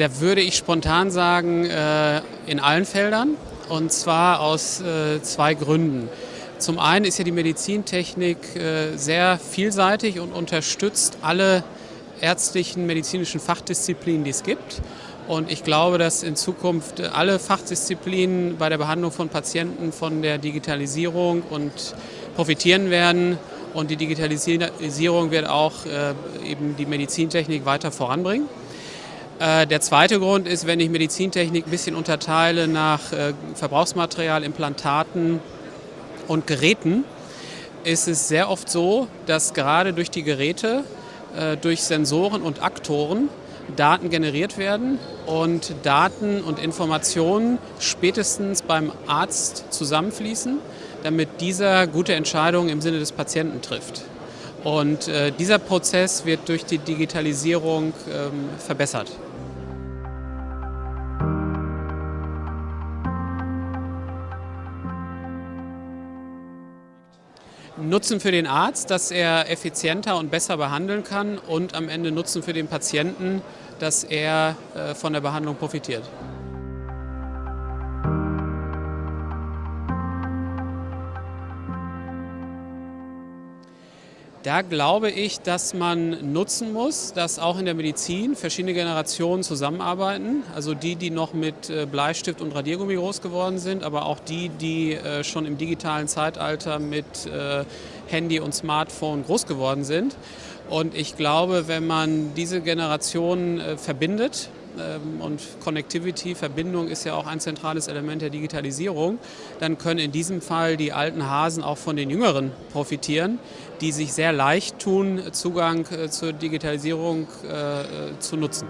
Da würde ich spontan sagen, äh, in allen Feldern und zwar aus äh, zwei Gründen. Zum einen ist ja die Medizintechnik äh, sehr vielseitig und unterstützt alle ärztlichen, medizinischen Fachdisziplinen, die es gibt. Und ich glaube, dass in Zukunft alle Fachdisziplinen bei der Behandlung von Patienten von der Digitalisierung und profitieren werden. Und die Digitalisierung wird auch eben die Medizintechnik weiter voranbringen. Äh, der zweite Grund ist, wenn ich Medizintechnik ein bisschen unterteile nach äh, Verbrauchsmaterial, Implantaten und Geräten, ist es sehr oft so, dass gerade durch die Geräte, äh, durch Sensoren und Aktoren Daten generiert werden und Daten und Informationen spätestens beim Arzt zusammenfließen, damit dieser gute Entscheidungen im Sinne des Patienten trifft. Und äh, dieser Prozess wird durch die Digitalisierung ähm, verbessert. Nutzen für den Arzt, dass er effizienter und besser behandeln kann und am Ende Nutzen für den Patienten, dass er äh, von der Behandlung profitiert. Da glaube ich, dass man nutzen muss, dass auch in der Medizin verschiedene Generationen zusammenarbeiten. Also die, die noch mit äh, Bleistift und Radiergummi groß geworden sind, aber auch die, die äh, schon im digitalen Zeitalter mit äh, Handy und Smartphone groß geworden sind. Und ich glaube, wenn man diese Generationen verbindet, und Connectivity, Verbindung ist ja auch ein zentrales Element der Digitalisierung, dann können in diesem Fall die alten Hasen auch von den Jüngeren profitieren, die sich sehr leicht tun, Zugang äh, zur Digitalisierung äh, zu nutzen.